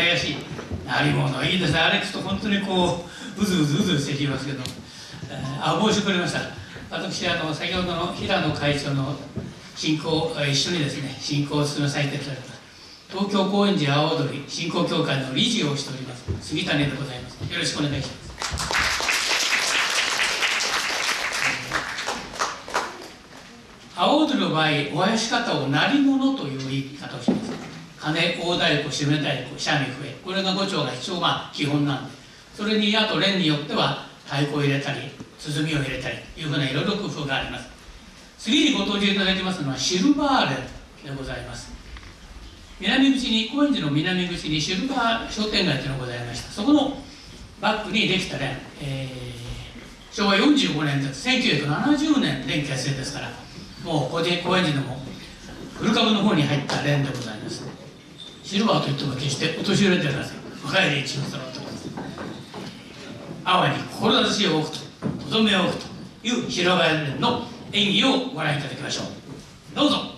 林ありものいいですね。あれ聞くと本当にこううずうずうずしてきますけど、えー、あ申し遅れました。私あの先ほどの平野会長の進行一緒にですね進行を進めさせていた。だきます東京高円寺阿波踊り振興協会の理事をしております。杉谷でございます。よろしくお願いします。阿波踊りの場合お囃子方を鳴り物という言い方をします。鐘大太鼓締め太鼓三味笛。これが五丁が一応まあ基本なんで。それにあと連によっては太鼓を入れたり鼓を入れたりいうふうないろいろ工夫があります。次にご登場いただきますのはシルバーレンでございます。南口に高円寺の南口にシルバー商店街というのがございましたそこのバックにできた連、えー、昭和45年です。1970年連結成ですからもう高円寺のも古株の方に入った連でございます。シルバーといっても決してお年寄りではなくお帰り一応揃ってます淡に志を置くととどめを置くという平林連の演技をご覧いただきましょう。どうぞ。